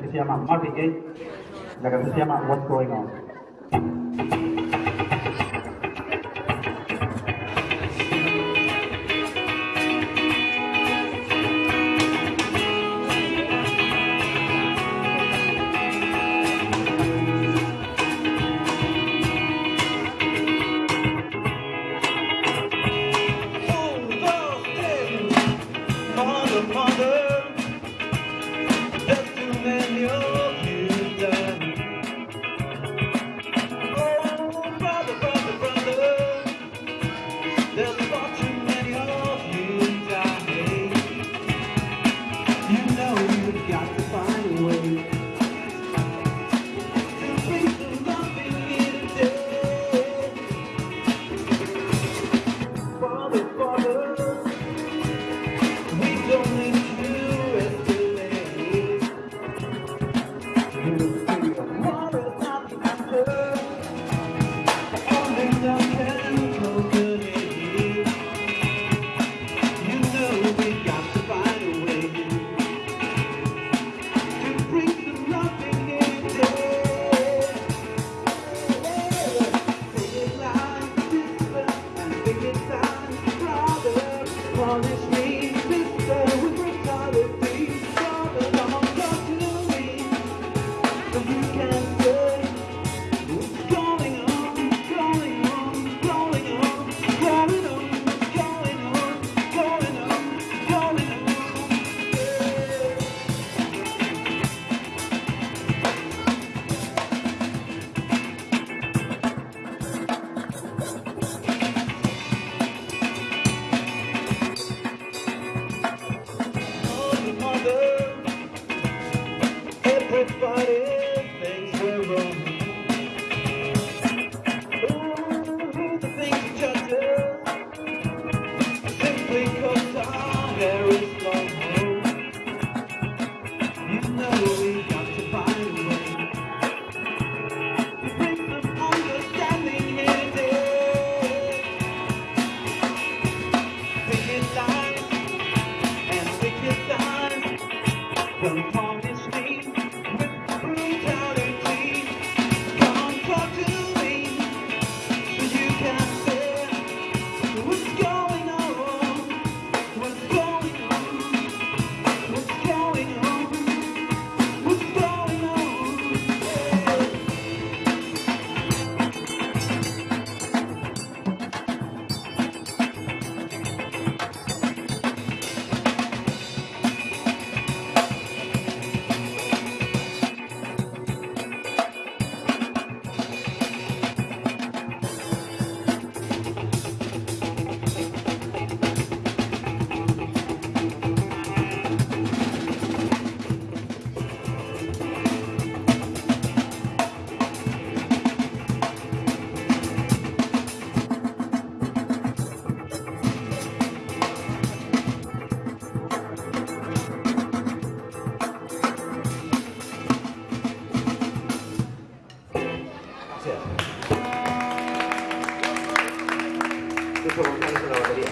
que se llama Marvin Gaye, la canción se llama What's Going On. all this some Lucho González en la batería.